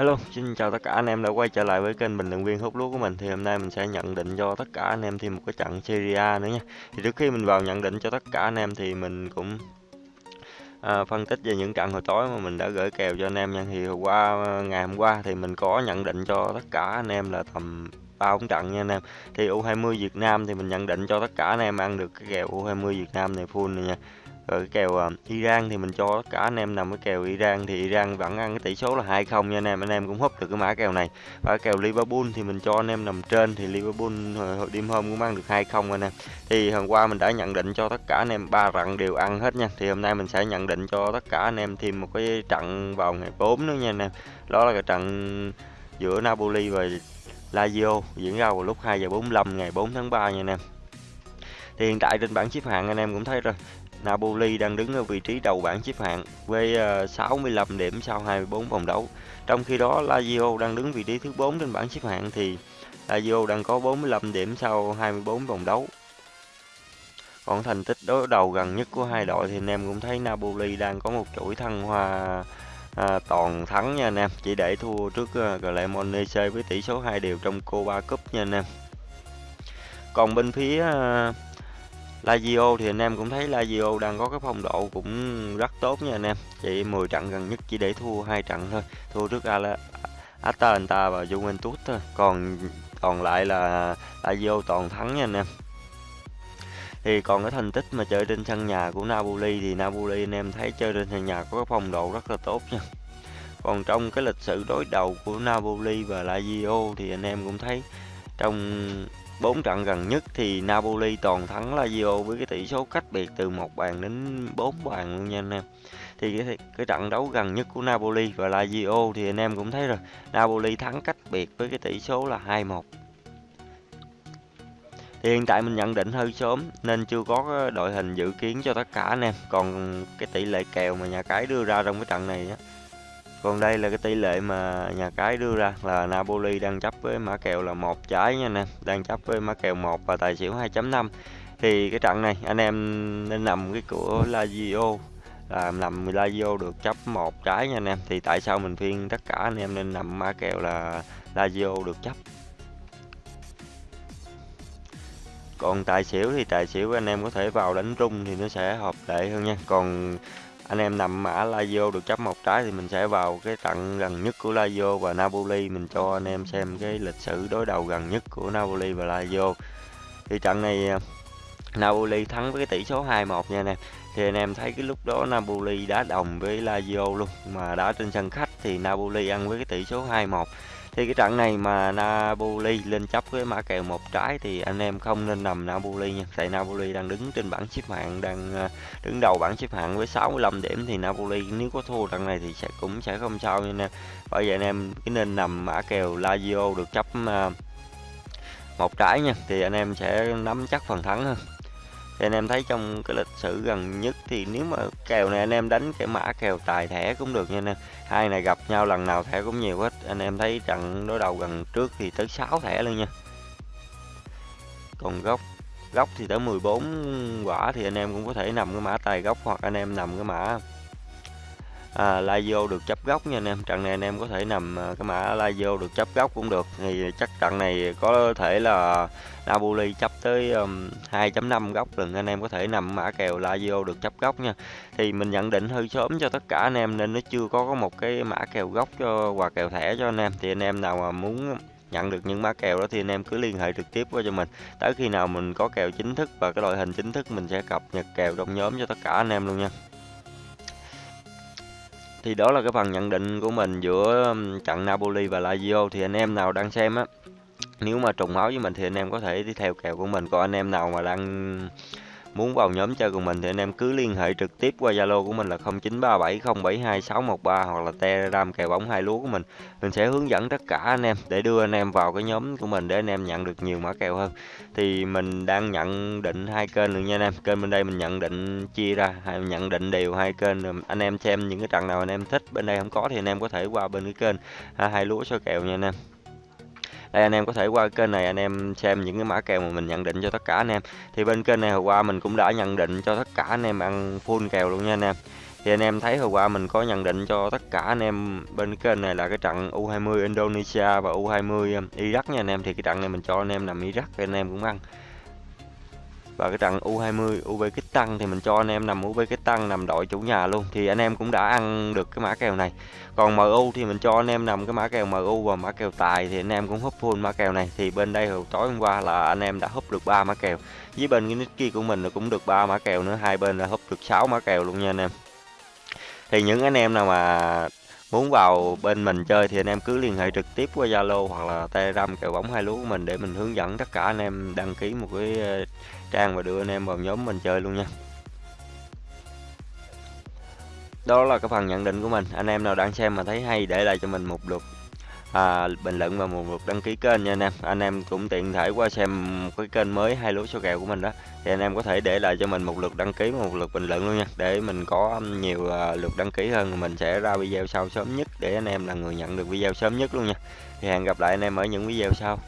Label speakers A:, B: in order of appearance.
A: Hello, xin chào tất cả anh em đã quay trở lại với kênh bình luận viên hút lúa của mình. Thì hôm nay mình sẽ nhận định cho tất cả anh em thêm một cái trận Serie A nữa nha. Thì trước khi mình vào nhận định cho tất cả anh em thì mình cũng à, phân tích về những trận hồi tối mà mình đã gửi kèo cho anh em nha. Thì hôm qua ngày hôm qua thì mình có nhận định cho tất cả anh em là tầm ba bốn trận nha anh em. Thì U20 Việt Nam thì mình nhận định cho tất cả anh em ăn được cái kèo U20 Việt Nam này full này nha rồi cái kèo uh, Iran thì mình cho tất cả anh em nằm cái kèo Iran thì Iran vẫn ăn cái tỷ số là 2-0 nha anh em. Anh em cũng húp được cái mã kèo này. Và cái kèo Liverpool thì mình cho anh em nằm trên thì Liverpool ờ, hồi đêm hôm cũng ăn được 2-0 anh em. Thì hôm qua mình đã nhận định cho tất cả anh em ba trận đều ăn hết nha. Thì hôm nay mình sẽ nhận định cho tất cả anh em thêm một cái trận vào ngày 4 nữa nha anh em. Đó là cái trận giữa Napoli và Lazio diễn ra vào lúc 2 giờ 45 ngày 4 tháng 3 nha anh em. Thì hiện tại trên bảng xếp hạng anh em cũng thấy rồi. Napoli đang đứng ở vị trí đầu bảng xếp hạng với ờ, 65 điểm sau 24 vòng đấu. Trong khi đó Lazio đang đứng vị trí thứ 4 trên bảng xếp hạng thì Lazio đang có 45 điểm sau 24 vòng đấu. Còn thành tích đối đầu gần nhất của hai đội thì anh em cũng thấy Napoli đang có một chuỗi thăng hoa à, toàn thắng nha anh em, chỉ để thua trước uh, Cremonese với tỷ số 2 đều trong Copa Cup nha anh em. Còn bên phía uh, Lazio thì anh em cũng thấy Lazio đang có cái phong độ cũng rất tốt nha anh em. Chỉ 10 trận gần nhất chỉ để thua hai trận thôi, thua trước Atalanta và Juventus thôi. Còn còn lại là Lazio toàn thắng nha anh em. Thì còn cái thành tích mà chơi trên sân nhà của Napoli thì Napoli anh em thấy chơi trên sân nhà có cái phong độ rất là tốt nha. Còn trong cái lịch sử đối đầu của Napoli và Lazio thì anh em cũng thấy trong bốn trận gần nhất thì Napoli toàn thắng Lazio với cái tỷ số cách biệt từ một bàn đến 4 bàn luôn nha anh em. Thì cái, cái trận đấu gần nhất của Napoli và Lazio thì anh em cũng thấy rồi, Napoli thắng cách biệt với cái tỷ số là 2-1. Thì hiện tại mình nhận định hơi sớm nên chưa có đội hình dự kiến cho tất cả anh em. Còn cái tỷ lệ kèo mà nhà cái đưa ra trong cái trận này á còn đây là cái tỷ lệ mà nhà cái đưa ra là Napoli đang chấp với mã kèo là một trái nha nè đang chấp với mã kèo 1 và tài xỉu 2.5 thì cái trận này, anh em nên nằm cái của Lazio là nằm Lazio được chấp một trái nha anh em. Thì tại sao mình khuyên tất cả anh em nên nằm mã kèo là Lazio được chấp? Còn tài xỉu thì tài xỉu anh em có thể vào đánh rung thì nó sẽ hợp lệ hơn nha. Còn anh em nằm mã Lazio được chấp một trái thì mình sẽ vào cái trận gần nhất của Lazio và Napoli. Mình cho anh em xem cái lịch sử đối đầu gần nhất của Napoli và Lazio thì trận này à, Napoli thắng với cái tỷ số 2-1 nha anh em. Thì anh em thấy cái lúc đó Napoli đá đồng với Lazio luôn. Mà đá trên sân khách thì Napoli ăn với cái tỷ số 2-1 thì cái trận này mà Napoli lên chấp với mã kèo một trái thì anh em không nên nằm Napoli nha. Tại Napoli đang đứng trên bảng xếp hạng, đang ờ, đứng đầu bảng xếp hạng với 65 điểm thì Napoli nếu có thua trận này thì sẽ cũng sẽ không sao nha anh em bởi vậy anh em cứ nên nằm mã kèo Lazio được chấp ờ, một trái nha. Thì anh em sẽ nắm chắc phần thắng hơn thì anh em thấy trong cái lịch sử gần nhất thì nếu mà kèo này anh em đánh cái mã, kèo tài thẻ cũng được nha anh em. Hai này gặp nhau lần nào thẻ cũng nhiều hết. Anh em thấy trận đối đầu gần trước thì tới 6 thẻ luôn nha. Còn góc góc thì tới 14 quả thì anh em cũng có thể nằm cái mã tài góc hoặc anh em nằm cái mã à, Lazio được chấp góc nha anh em. Trận này anh em có thể nằm à, cái mã Lazio được chấp góc cũng được. Thì chắc trận này có thể là Napoli chấp tới um, 2.5 góc lần. Anh em có thể nằm mã kèo Lazio được chấp góc nha. Thì mình nhận định hơi sớm cho tất cả anh em nên nó chưa có một cái mã kèo góc cho quà kèo thẻ cho anh em. Thì anh em nào mà muốn nhận được những mã kèo đó thì anh em cứ liên hệ trực tiếp với cho mình. Tới khi nào mình có kèo chính thức và cái đội hình chính thức mình sẽ cập nhật kèo trong nhóm cho tất cả anh em luôn nha thì đó là cái phần nhận định của mình giữa trận Napoli và Lazio. Thì anh em nào đang xem á, nếu mà trùng máu với mình thì anh em có thể đi theo kèo của mình. Còn anh em nào mà đang muốn vào nhóm chơi cùng mình thì anh em cứ liên hệ trực tiếp qua Zalo của mình là 0937072613 hoặc là Telegram kèo bóng hai lúa của mình. Mình sẽ hướng dẫn tất cả anh em để đưa anh em vào cái nhóm của mình để anh em nhận được nhiều mã kèo hơn. Thì mình đang nhận định hai kênh luôn nha anh em. Kênh bên đây mình nhận định chia ra, nhận định đều hai kênh. Anh em xem những cái trận nào anh em thích, bên đây không có thì anh em có thể qua bên cái kênh à, hai lúa soi kèo nha anh em đây, anh em có thể qua kênh này, anh em xem những cái mã kèo mà mình nhận định cho tất cả anh em. Thì bên kênh này hôm qua mình cũng đã nhận định cho tất cả anh em ăn full kèo luôn nha anh em. Thì anh em thấy hồi qua mình có nhận định cho tất cả anh em bên kênh này là cái trận U20 Indonesia và U20 Iraq nha anh em. Thì cái trận này mình cho anh em nằm Iraq, anh em cũng ăn và cái trận U20 Uzbekistan thì mình cho anh em nằm Uzbekistan nằm đội chủ nhà luôn. Thì anh em cũng đã ăn được cái mã kèo này. Còn MU thì mình cho anh em nằm cái mã kèo MU và mã kèo tài thì anh em cũng húp full mã kèo này. Thì bên đây hồi tối hôm qua là anh em đã húp được ba mã kèo. Với bên cái nick kia của mình cũng được ba mã kèo nữa. Hai bên là húp được 6 mã kèo luôn nha anh em. Thì những anh em nào mà muốn vào bên mình chơi thì anh em cứ liên hệ trực tiếp qua Zalo hoặc là Telegram kèo bóng hai lúa của mình để mình hướng dẫn tất cả anh em đăng ký một cái ờ, trang và đưa anh em vào nhóm mình chơi luôn nha. Đó là cái phần nhận định của mình. Anh em nào đang xem mà thấy hay để lại cho mình một lượt à, bình luận và một lượt đăng ký kênh nha anh em. Anh em cũng tiện thể qua xem cái kênh mới hai lúa số kèo của mình đó. Thì anh em có thể để lại cho mình một lượt đăng ký và một lượt bình luận luôn nha. Để mình có um, nhiều à, lượt đăng ký hơn mình sẽ ra video sau sớm nhất để anh em là người nhận được video sớm nhất luôn nha. Thì hẹn gặp lại anh em ở những video sau.